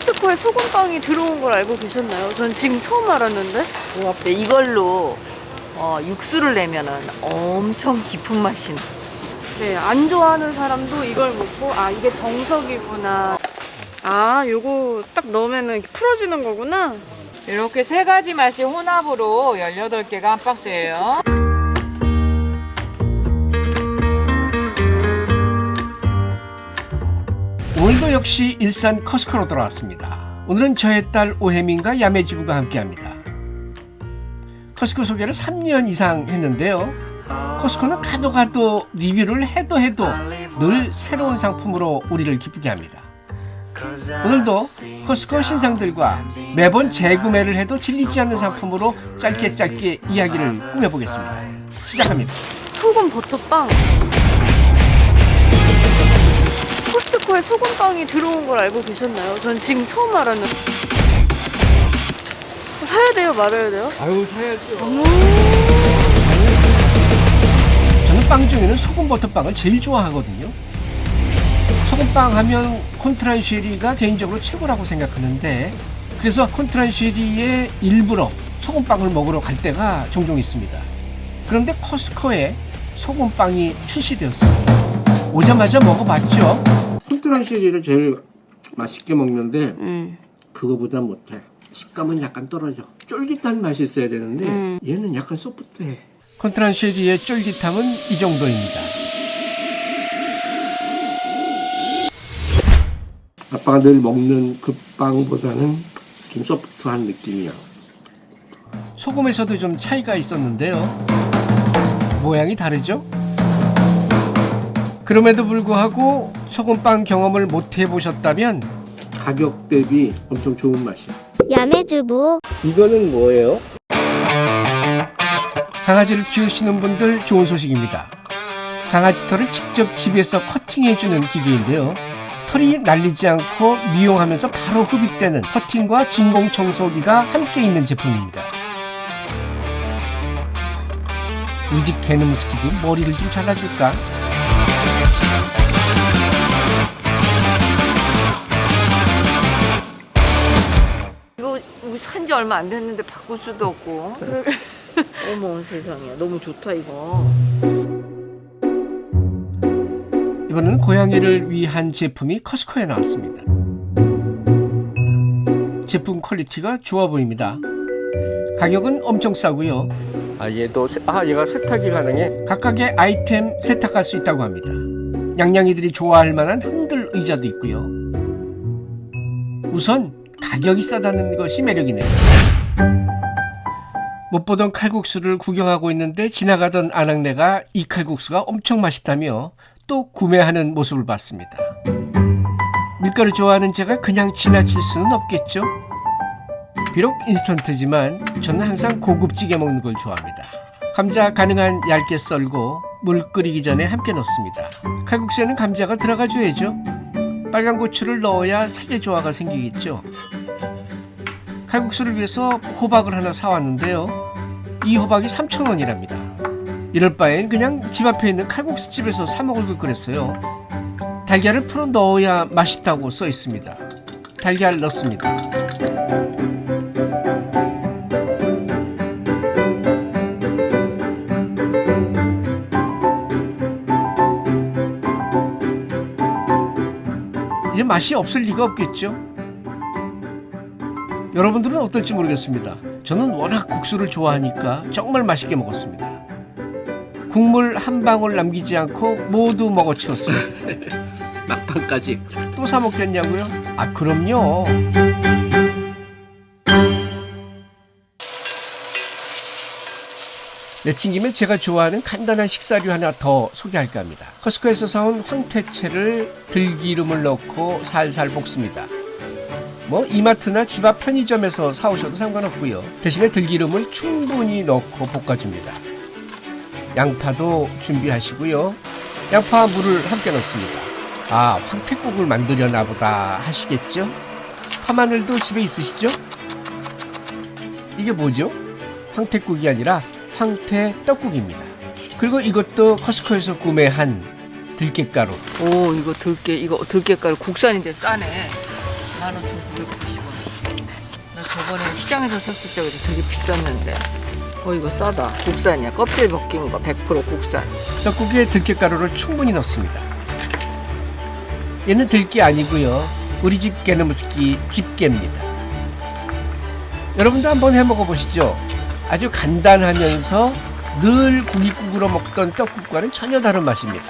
코스트코에 소금빵이 들어온 걸 알고 계셨나요? 전 지금 처음 알았는데. 네, 이걸로 어, 육수를 내면 은 엄청 깊은 맛이 나. 네, 안 좋아하는 사람도 이걸 먹고 아 이게 정석이구나. 아, 요거 딱 이렇게 풀어지는 거구나. 이렇게 세 가지 맛이 혼합으로 18개가 한 박스예요. 오늘도 역시 일산 커스코로 돌아왔습니다. 오늘은 저의 딸 오혜민과 야매주부가 함께합니다. 커스코 소개를 3년 이상 했는데요. 커스코는 가도 가도 리뷰를 해도 해도 늘 새로운 상품으로 우리를 기쁘게 합니다. 오늘도 커스코 신상들과 매번 재구매를 해도 질리지 않는 상품으로 짧게 짧게 이야기를 꾸며보겠습니다. 시작합니다. 소금 버터빵. 코스트코에 소금빵이 들어온 걸 알고 계셨나요? 전 지금 처음 알았는데. 사야 돼요, 말아야 돼요? 아유 사야죠. 저는 빵 중에는 소금 버터빵을 제일 좋아하거든요. 소금빵 하면 콘트란쉐리가 개인적으로 최고라고 생각하는데 그래서 콘트란쉐리에 일부러 소금빵을 먹으러 갈 때가 종종 있습니다. 그런데 커스코에 소금빵이 출시되었어요. 오자마자 먹어봤죠. 콘트란쉐리를 제일 맛있게 먹는데 음. 그거보다 못해. 식감은 약간 떨어져. 쫄깃한 맛이 있어야 되는데 음. 얘는 약간 소프트해. 컨트란쉐리의 쫄깃함은 이 정도입니다. 아빠가 늘 먹는 그 빵보다는 좀 소프트한 느낌이야. 소금에서도 좀 차이가 있었는데요. 모양이 다르죠? 그럼에도 불구하고 소금빵 경험을 못 해보셨다면 가격 대비 엄청 좋은 맛이야. 야매주부 이거는 뭐예요? 강아지를 키우시는 분들 좋은 소식입니다. 강아지 털을 직접 집에서 커팅해주는 기계인데요. 털이 날리지 않고 미용하면서 바로 흡입되는 커팅과 진공 청소기가 함께 있는 제품입니다. 우리 집 개놈스키도 머리를 좀 잘라줄까? 얼마 안 됐는데 바꿀 수도 없고. 어머 세상에 너무 좋다 이거. 이번에는 고양이를 위한 제품이 Costco에 나왔습니다. 제품 퀄리티가 좋아 보입니다. 가격은 엄청 싸고요. 아 얘도 세- 아 얘가 세탁이 가능해? 각각의 아이템 세탁할 수 있다고 합니다. 양양이들이 좋아할 만한 흔들 의자도 있고요. 우선 가격이 싸다는 것이 매력이네요. 못 보던 칼국수를 구경하고 있는데 지나가던 아낙네가 이 칼국수가 엄청 맛있다며 또 구매하는 모습을 봤습니다. 밀가루 좋아하는 제가 그냥 지나칠 수는 없겠죠? 비록 인스턴트지만 저는 항상 고급지게 먹는 걸 좋아합니다. 감자 가능한 얇게 썰고 물 끓이기 전에 함께 넣습니다. 칼국수에는 감자가 들어가 줘야죠. 빨간 고추를 넣어야 색의 조화가 생기겠죠. 칼국수를 위해서 호박을 하나 사왔는데요. 이 호박이 3,000원이랍니다. 이럴 바엔 그냥 집 앞에 있는 칼국수 집에서 사 먹을 걸 그랬어요. 달걀을 풀어 넣어야 맛있다고 써 있습니다. 달걀 넣습니다. 맛이 없을 리가 없겠죠? 여러분들은 어떨지 모르겠습니다. 저는 워낙 국수를 좋아하니까 정말 맛있게 먹었습니다. 국물 한 방울 남기지 않고 모두 먹어치웠어요. 막판까지 또 사 먹겠냐고요? 아 그럼요. 내친 김에 제가 좋아하는 간단한 식사류 하나 더 소개할까 합니다. 커스코에서 사온 황태채를 들기름을 넣고 살살 볶습니다. 뭐 이마트나 집 앞 편의점에서 사오셔도 상관없고요. 대신에 들기름을 충분히 넣고 볶아줍니다. 양파도 준비하시고요. 양파와 물을 함께 넣습니다. 아, 황태국을 만들려나 보다 하시겠죠? 파마늘도 집에 있으시죠? 이게 뭐죠? 황태국이 아니라 황태 떡국입니다. 그리고 이것도 커스코에서 구매한 들깨가루. 오 이거 들깨 이거 들깨가루 국산인데 싸네. 15,990원. 나 저번에 시장에서 샀을 때 그래도 되게 비쌌는데. 어 이거 싸다. 국산이야. 껍질 벗긴 거 100% 국산. 떡국에 들깨가루를 충분히 넣습니다. 얘는 들깨 아니고요. 우리 집 게르무스키 집게입니다. 여러분도 한번 해 먹어 보시죠. 아주 간단하면서 늘 고깃국으로 먹던 떡국과는 전혀 다른 맛입니다.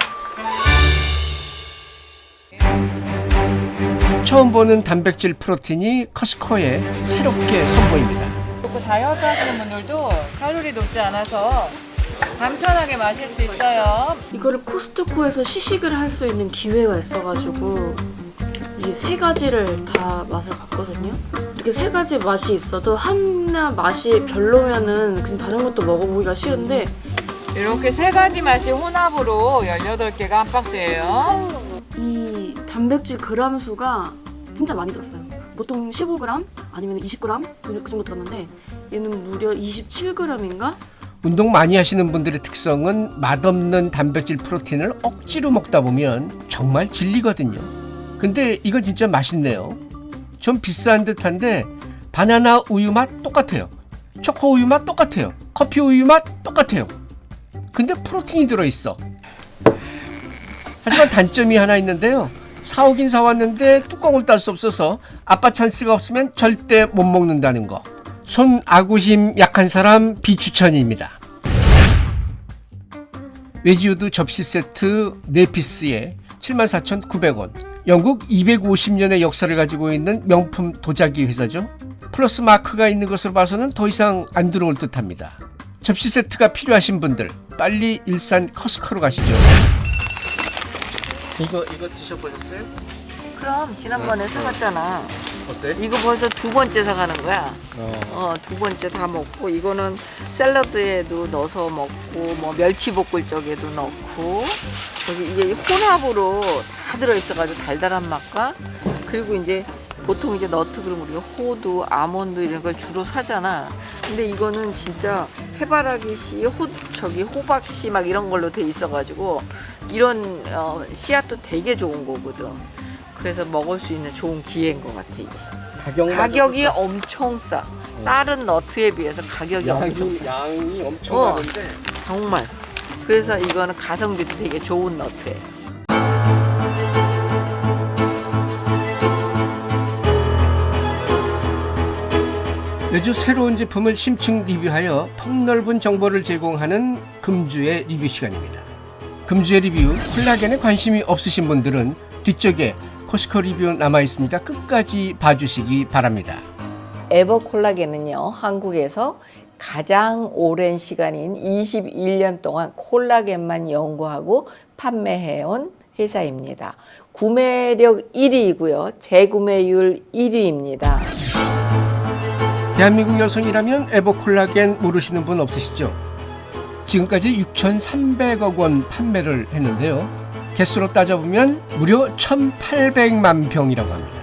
처음 보는 단백질 프로틴이 커스코에 새롭게 선보입니다. 그리고 다이어트 하시는 분들도 칼로리 높지 않아서 간편하게 마실 수 있어요. 이거를 코스트코에서 시식을 할 수 있는 기회가 있어가지고 이세 가지를 다 맛을 봤거든요. 이렇게 세 가지 맛이 있어도 하나 맛이 별로면은 그냥 다른 것도 먹어보기가 쉬운데 이렇게 세 가지 맛이 혼합으로 18개가 한 박스예요. 이 단백질 그람 수가 진짜 많이 들었어요. 보통 15g 아니면 20g 그 정도 들었는데 얘는 무려 27g인가? 운동 많이 하시는 분들의 특성은 맛없는 단백질 프로틴을 억지로 먹다 보면 정말 질리거든요. 근데 이건 진짜 맛있네요. 좀 비싼 듯한데 바나나 우유 맛 똑같아요. 초코 우유 맛 똑같아요. 커피 우유 맛 똑같아요. 근데 프로틴이 들어있어. 하지만 단점이 하나 있는데요. 사오긴 사왔는데 뚜껑을 딸 수 없어서 아빠 찬스가 없으면 절대 못 먹는다는 거. 손 아구 힘 약한 사람 비추천입니다. 외지우드 접시 세트 4피스에 74,900원. 영국 250년의 역사를 가지고 있는 명품 도자기 회사죠. 플러스 마크가 있는 것을 봐서는 더 이상 안 들어올 듯합니다. 접시 세트가 필요하신 분들 빨리 일산 커스코로 가시죠. 이거 이거 드셔보셨어요? 그럼 지난번에 사갔잖아. 어때? 이거 벌써 두 번째 사가는 거야. 어, 두 번째 다 먹고 이거는 샐러드에도 넣어서 먹고 뭐 멸치볶을 쪽에도 넣고 여기 이게 혼합으로 다 들어있어가지고 달달한 맛과 그리고 이제 보통 이제 너트 그러면 우리가 호두, 아몬드 이런 걸 주로 사잖아. 근데 이거는 진짜 해바라기 씨, 호 저기 호박 씨 막 이런 걸로 돼 있어가지고 이런 어, 씨앗도 되게 좋은 거거든. 그래서 먹을 수 있는 좋은 기회인 것 같아 이게. 가격만 가격이 엄청 싸. 다른 너트에 비해서 가격이 엄청 싸. 양이 엄청 어. 많은데 정말. 그래서 이거는 가성비도 되게 좋은 너트에. 매주 새로운 제품을 심층 리뷰하여 폭넓은 정보를 제공하는 금주의 리뷰 시간입니다. 금주의 리뷰 콜라겐에 관심이 없으신 분들은 뒤쪽에 코스코 리뷰 남아 있으니까 끝까지 봐주시기 바랍니다. 에버콜라겐은요, 한국에서 가장 오랜 시간인 21년 동안 콜라겐만 연구하고 판매해온 회사입니다. 구매력 1위이고요. 재구매율 1위입니다. 대한민국 여성이라면 에버콜라겐 모르시는 분 없으시죠? 지금까지 6,300억 원 판매를 했는데요. 개수로 따져보면 무려 1,800만 병이라고 합니다.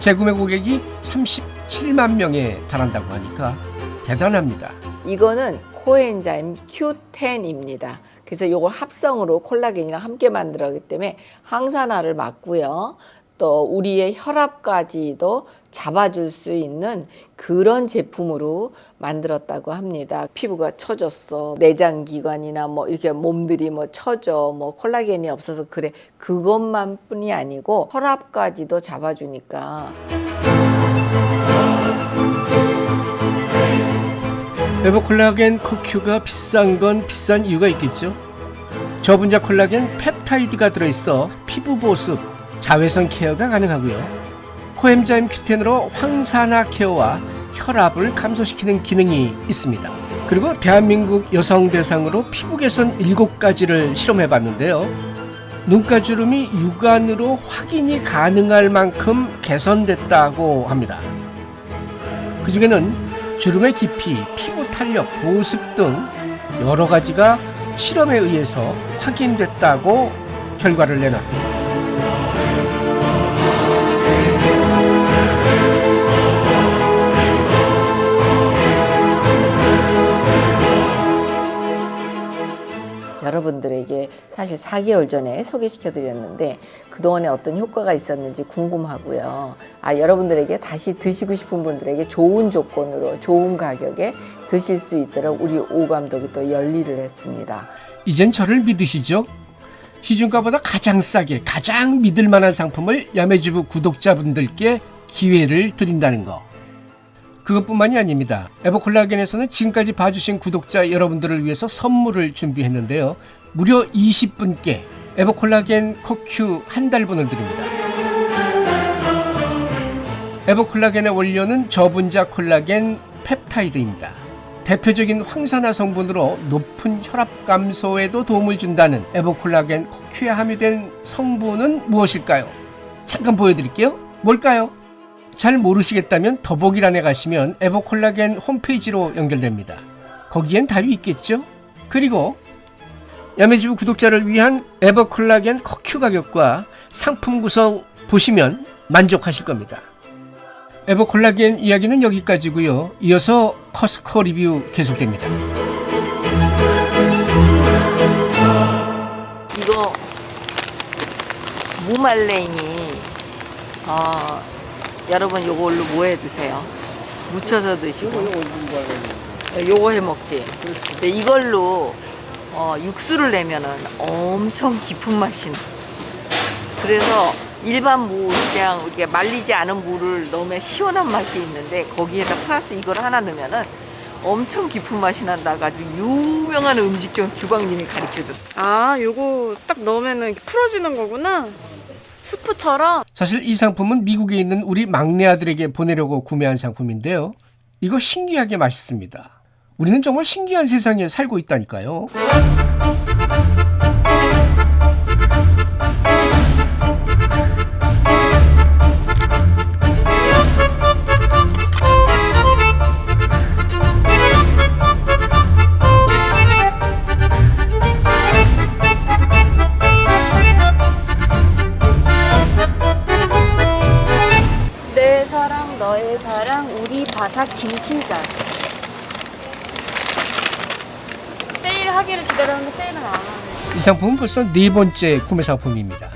재구매 고객이 37만 명에 달한다고 하니까 대단합니다. 이거는 코엔자임 Q10입니다. 그래서 이걸 합성으로 콜라겐이랑 함께 만들었기 때문에 항산화를 막고요. 또 우리의 혈압까지도 잡아줄 수 있는 그런 제품으로 만들었다고 합니다. 피부가 처졌어. 내장 기관이나 뭐 이렇게 몸들이 뭐 처져. 뭐 콜라겐이 없어서 그래. 그것만 뿐이 아니고 혈압까지도 잡아주니까 에버콜라겐 코큐가 비싼 건 비싼 이유가 있겠죠. 저분자 콜라겐 펩타이드가 들어있어 피부 보습, 자외선 케어가 가능하고요. 코엠자임 큐텐으로 황산화 케어와 혈압을 감소시키는 기능이 있습니다. 그리고 대한민국 여성 대상으로 피부 개선 7가지를 실험해 봤는데요. 눈가주름이 육안으로 확인이 가능할 만큼 개선됐다고 합니다. 그 중에는 주름의 깊이, 피부 탄력, 보습 등 여러 가지가 실험에 의해서 확인됐다고 결과를 내놨습니다. 여러분들에게 사실 사실 4개월 전에 소개시켜 드렸는데 그동안에 어떤 효과가 있었는지 궁금하고요. 아, 여러분들에게 다시 드시고 싶은 분들에게 좋은 조건으로 좋은 가격에 드실 수 있도록 우리 오 감독이 또 열일을 했습니다. 이젠 저를 믿으시죠? 시중가보다 가장 싸게 가장 믿을 만한 상품을 야매주부 구독자분들께 기회를 드린다는 거. 그것뿐만이 아닙니다. 에버콜라겐에서는 지금까지 봐주신 구독자 여러분들을 위해서 선물을 준비했는데요. 무려 20분께 에버콜라겐 코큐 한 달분을 드립니다. 에버콜라겐의 원료는 저분자 콜라겐 펩타이드입니다. 대표적인 황산화 성분으로 높은 혈압 감소에도 도움을 준다는 에버콜라겐 코큐에 함유된 성분은 무엇일까요? 잠깐 보여드릴게요. 뭘까요? 잘 모르시겠다면 더보기란에 가시면 에버콜라겐 홈페이지로 연결됩니다. 거기엔 답이 있겠죠? 그리고 야매주부 구독자를 위한 에버콜라겐 커큐 가격과 상품 구성 보시면 만족하실 겁니다. 에버콜라겐 이야기는 여기까지고요. 이어서 커스코 리뷰 계속됩니다. 이거 무말랭이 어, 여러분 요걸로 뭐 해 드세요? 무쳐서 드시고 어, 요거 해 먹지. 근데 이걸로 어, 육수를 내면은 엄청 깊은 맛이 나. 그래서 일반 무 그냥 이렇게 말리지 않은 무를 넣으면 시원한 맛이 있는데 거기에다 플러스 이걸 하나 넣으면은 엄청 깊은 맛이 난다가 아주 유명한 음식점 주방님이 가르쳐줬. 아, 요거 딱 넣으면은 풀어지는 거구나. 스프처럼. 사실 이 상품은 미국에 있는 우리 막내 아들에게 보내려고 구매한 상품인데요. 이거 신기하게 맛있습니다. 우리는 정말 신기한 세상에 살고 있다니까요. 바삭 김치전. 세일하기를 기다렸는데 세일은 안 하네. 이 상품은 벌써 네 번째 구매 상품입니다.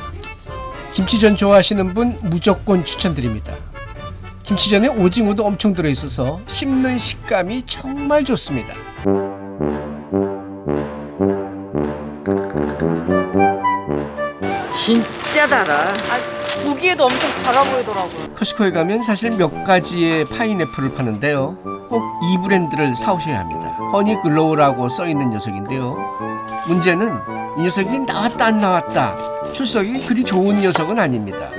김치전 좋아하시는 분 무조건 추천드립니다. 김치전에 오징어도 엄청 들어있어서 씹는 식감이 정말 좋습니다. 진짜 달아. 아, 보기에도 엄청 달아 보이더라고요. Costco에 가면 사실 몇 가지의 파인애플을 파는데요. 꼭 이 브랜드를 사오셔야 합니다. Honeyglow라고 써 있는 녀석인데요. 문제는 이 녀석이 나왔다 안 나왔다 출석이 그리 좋은 녀석은 아닙니다.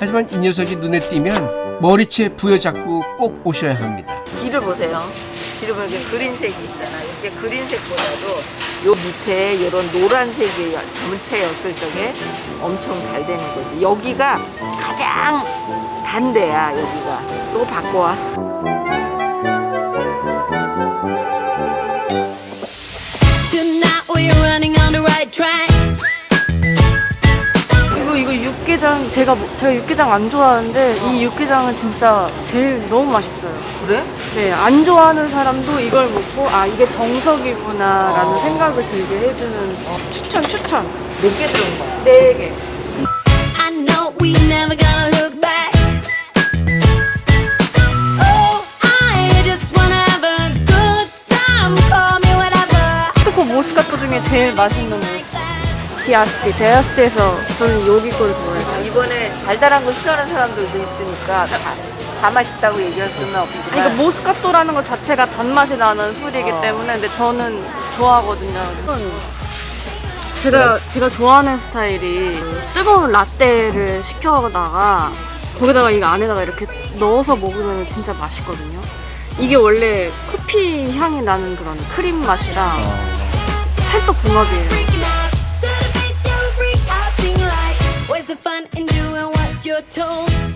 하지만 이 녀석이 눈에 띄면 머리채 부여잡고 꼭 오셔야 합니다. 뒤를 보세요. 뒤를 보면 그린색이 있잖아. 이렇게 그린색보다도 요 밑에 이런 노란색이 전체 였을 적에 엄청 잘 되는 거지. 여기가 가장 단데야 여기가. 또 바꿔와. Track. 이거 이거 육개장 제가 뭐- 제가 육개장 안 좋아하는데 이 육개장은 진짜 제일 너무 맛있어요. 그래? 네, 안 좋아하는 사람도 이걸 먹고 아 이게 정석이구나 라는 어. 생각을 들게 해주는 추천 추천 몇 개 들어온 거야? 네 개. I know we never gonna look back. Oh, I just wanna have a good time. Call me whatever. 스코 모스카토 중에 제일 맛있는 거. 디아스티, 데아스티에서 저는 여기 걸 좋아해요. 이번에 달달한 거 싫어하는 사람들도 있으니까 다, 다 맛있다고 얘기할 수는 아니, 없지만 그러니까 모스카토라는 것 자체가 단맛이 나는 술이기 어. 때문에 근데 저는 좋아하거든요. 제가 제가 좋아하는 스타일이 뜨거운 라떼를 시켜다가 거기다가 이거 안에다가 이렇게 넣어서 먹으면 진짜 맛있거든요. 이게 원래 커피 향이 나는 그런 크림 찰떡궁합이에요. Where's the fun in doing what you're told?